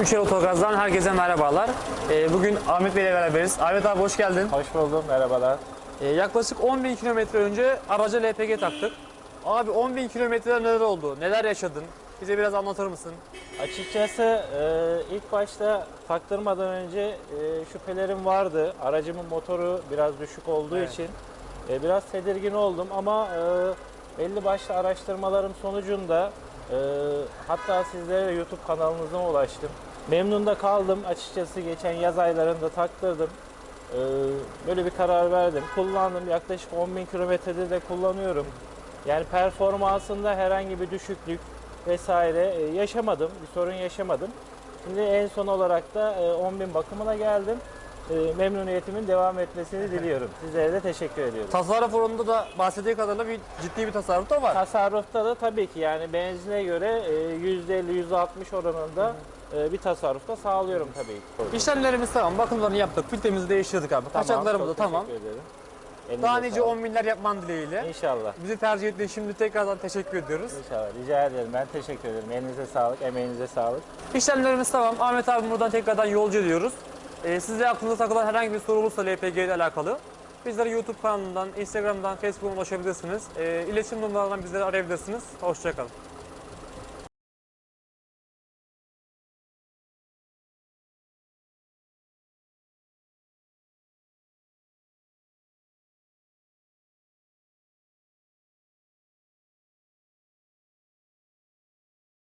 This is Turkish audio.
Üçer Otogaz'dan herkese merhabalar. Ee, bugün Ahmet Bey ile beraberiz. Ahmet abi hoş geldin. Hoş buldum, merhabalar. Ee, yaklaşık 10.000 kilometre önce araca LPG taktık. Abi 10.000 kilometrede neler oldu? Neler yaşadın? Bize biraz anlatır mısın? Açıkçası e, ilk başta taktırmadan önce e, şüphelerim vardı. Aracımın motoru biraz düşük olduğu Evet. için e, biraz tedirgin oldum ama e, belli başlı araştırmalarım sonucunda e, hatta sizlere YouTube kanalınızdan ulaştım. Memnun da kaldım açıkçası geçen yaz aylarında taktırdım. E, böyle bir karar verdim. Kullandım yaklaşık 10.000 kilometrede de kullanıyorum. Yani performansında herhangi bir düşüklük vesaire e, yaşamadım. Bir sorun yaşamadım. Şimdi en son olarak da e, 10.000 bakımına geldim. E, Memnuniyetimin devam etmesini diliyorum. Sizlere de teşekkür ediyorum. Tasarruf oranında da bahsettiği kadarıyla bir ciddi bir tasarruf da var. Tasarrufta da tabii ki yani benzine göre e, %50-%60 oranında e, bir tasarruf da sağlıyorum tabii ki. İşlemlerimiz tamam, bakımlarını yaptık, filtremizi değiştirdik abi. Kaçaklarımız da tamam. ederim. Elinize Daha nice sağlık. 10 binler yapman dileğiyle. İnşallah. Bizi tercih ettiğin şimdi tekrardan teşekkür ediyoruz. İnşallah. Rica ederim. Ben teşekkür ederim. Elinize sağlık, emeğinize sağlık. İşlemlerimiz tamam. Ahmet abi buradan tekrardan yolcu ediyoruz. Ee, sizde aklınıza takılan herhangi bir soru olursa LPG ile alakalı bizlere YouTube kanalından, Instagram'dan, Facebook'tan ulaşabilirsiniz. Ee, iletişim numaralarından bizleri arayabilirsiniz. Hoşçakalın.